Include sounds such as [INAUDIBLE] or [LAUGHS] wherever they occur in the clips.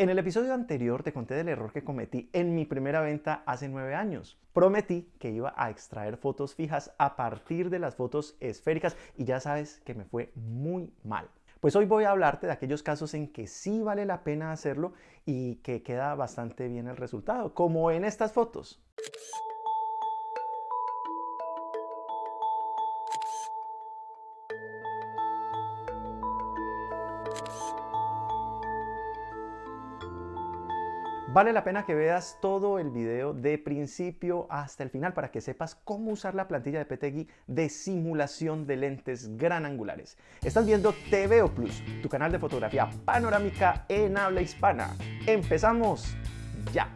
En el episodio anterior te conté del error que cometí en mi primera venta hace nueve años. Prometí que iba a extraer fotos fijas a partir de las fotos esféricas y ya sabes que me fue muy mal. Pues hoy voy a hablarte de aquellos casos en que sí vale la pena hacerlo y que queda bastante bien el resultado, como en estas fotos. Vale la pena que veas todo el video de principio hasta el final para que sepas cómo usar la plantilla de PTGui de simulación de lentes gran angulares. Estás viendo TVO Plus, tu canal de fotografía panorámica en habla hispana. ¡Empezamos ya!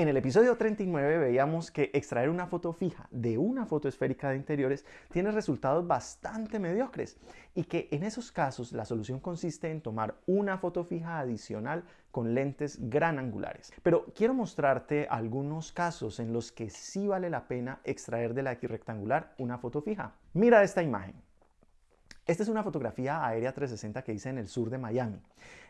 En el episodio 39 veíamos que extraer una foto fija de una foto esférica de interiores tiene resultados bastante mediocres y que en esos casos la solución consiste en tomar una foto fija adicional con lentes gran angulares. Pero quiero mostrarte algunos casos en los que sí vale la pena extraer de la rectangular una foto fija. Mira esta imagen. Esta es una fotografía aérea 360 que hice en el sur de Miami.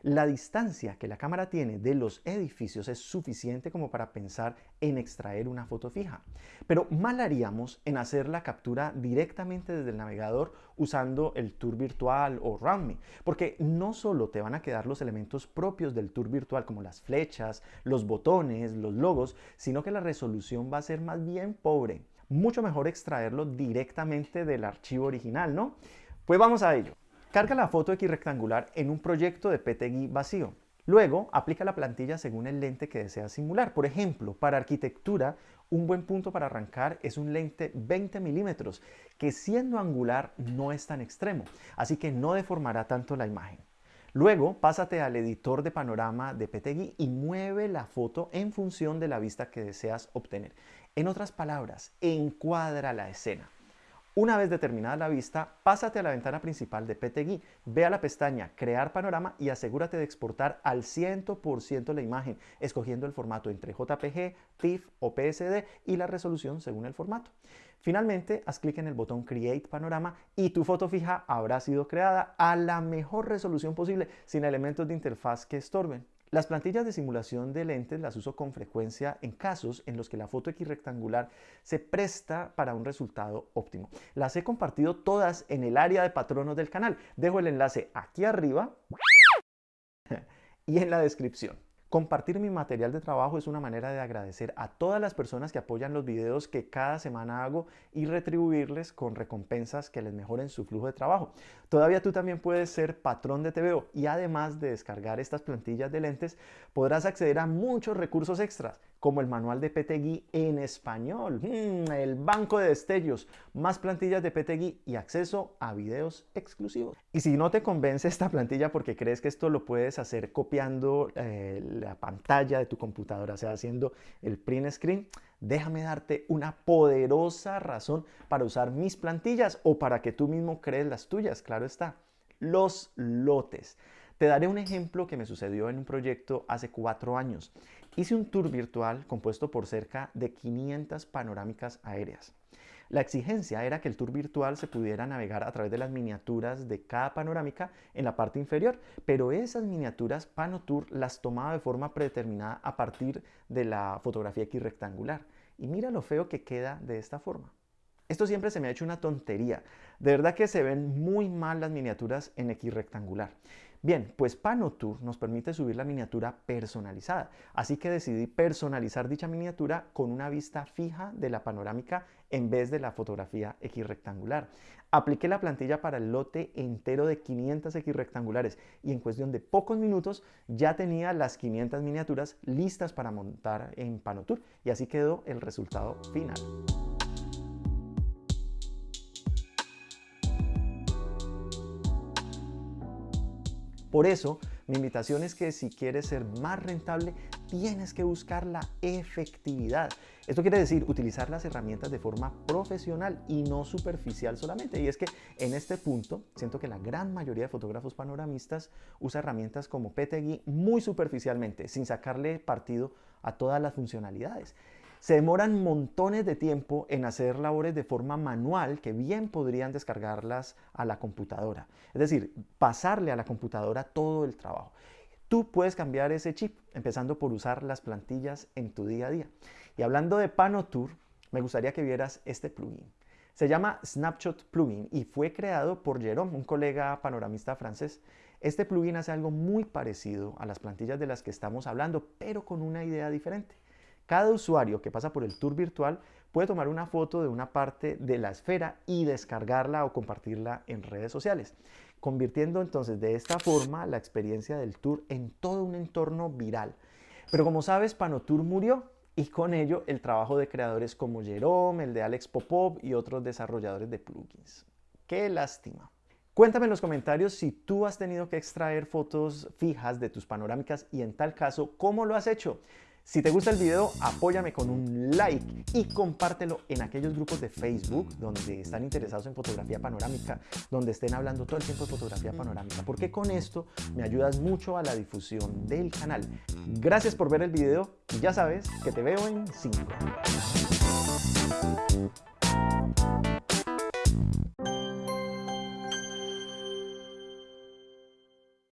La distancia que la cámara tiene de los edificios es suficiente como para pensar en extraer una foto fija. Pero mal haríamos en hacer la captura directamente desde el navegador usando el tour virtual o RoundMe, porque no solo te van a quedar los elementos propios del tour virtual como las flechas, los botones, los logos, sino que la resolución va a ser más bien pobre. Mucho mejor extraerlo directamente del archivo original, ¿no? Pues vamos a ello. Carga la foto X rectangular en un proyecto de PTGui vacío. Luego, aplica la plantilla según el lente que deseas simular. Por ejemplo, para arquitectura, un buen punto para arrancar es un lente 20 milímetros, que siendo angular no es tan extremo, así que no deformará tanto la imagen. Luego, pásate al editor de panorama de PTGui y mueve la foto en función de la vista que deseas obtener. En otras palabras, encuadra la escena. Una vez determinada la vista, pásate a la ventana principal de PTGui, ve a la pestaña Crear panorama y asegúrate de exportar al 100% la imagen, escogiendo el formato entre JPG, TIFF o PSD y la resolución según el formato. Finalmente, haz clic en el botón Create Panorama y tu foto fija habrá sido creada a la mejor resolución posible, sin elementos de interfaz que estorben. Las plantillas de simulación de lentes las uso con frecuencia en casos en los que la foto X rectangular se presta para un resultado óptimo. Las he compartido todas en el área de patronos del canal. Dejo el enlace aquí arriba [LAUGHS] y en la descripción. Compartir mi material de trabajo es una manera de agradecer a todas las personas que apoyan los videos que cada semana hago y retribuirles con recompensas que les mejoren su flujo de trabajo. Todavía tú también puedes ser patrón de TVO y además de descargar estas plantillas de lentes, podrás acceder a muchos recursos extras como el manual de PTGui en español, mm, el banco de destellos, más plantillas de PTGui y acceso a videos exclusivos. Y si no te convence esta plantilla porque crees que esto lo puedes hacer copiando eh, la pantalla de tu computadora, sea, haciendo el print screen, déjame darte una poderosa razón para usar mis plantillas o para que tú mismo crees las tuyas, claro está. Los lotes. Te daré un ejemplo que me sucedió en un proyecto hace cuatro años. Hice un tour virtual compuesto por cerca de 500 panorámicas aéreas. La exigencia era que el tour virtual se pudiera navegar a través de las miniaturas de cada panorámica en la parte inferior, pero esas miniaturas PanoTour las tomaba de forma predeterminada a partir de la fotografía X rectangular. Y mira lo feo que queda de esta forma. Esto siempre se me ha hecho una tontería. De verdad que se ven muy mal las miniaturas en X rectangular. Bien, pues PanoTour nos permite subir la miniatura personalizada, así que decidí personalizar dicha miniatura con una vista fija de la panorámica en vez de la fotografía X rectangular. Apliqué la plantilla para el lote entero de 500 X rectangulares y en cuestión de pocos minutos ya tenía las 500 miniaturas listas para montar en PanoTour y así quedó el resultado final. Por eso, mi invitación es que si quieres ser más rentable, tienes que buscar la efectividad. Esto quiere decir utilizar las herramientas de forma profesional y no superficial solamente. Y es que en este punto siento que la gran mayoría de fotógrafos panoramistas usa herramientas como PTGui muy superficialmente, sin sacarle partido a todas las funcionalidades se demoran montones de tiempo en hacer labores de forma manual que bien podrían descargarlas a la computadora. Es decir, pasarle a la computadora todo el trabajo. tú puedes cambiar ese chip, empezando por usar las plantillas en tu día a día. Y hablando de Panotour, me gustaría que vieras este plugin. Se llama Snapshot Plugin y fue creado por Jerome, un colega panoramista francés. Este plugin hace algo muy parecido a las plantillas de las que estamos hablando, pero con una idea diferente. Cada usuario que pasa por el tour virtual puede tomar una foto de una parte de la esfera y descargarla o compartirla en redes sociales, convirtiendo entonces de esta forma la experiencia del tour en todo un entorno viral. Pero como sabes, Panotour murió y con ello el trabajo de creadores como Jerome, el de Alex Popov y otros desarrolladores de plugins. ¡Qué lástima! Cuéntame en los comentarios si tú has tenido que extraer fotos fijas de tus panorámicas y en tal caso, ¿cómo lo has hecho? Si te gusta el video, apóyame con un like y compártelo en aquellos grupos de Facebook donde están interesados en fotografía panorámica, donde estén hablando todo el tiempo de fotografía panorámica, porque con esto me ayudas mucho a la difusión del canal. Gracias por ver el video y ya sabes que te veo en 5.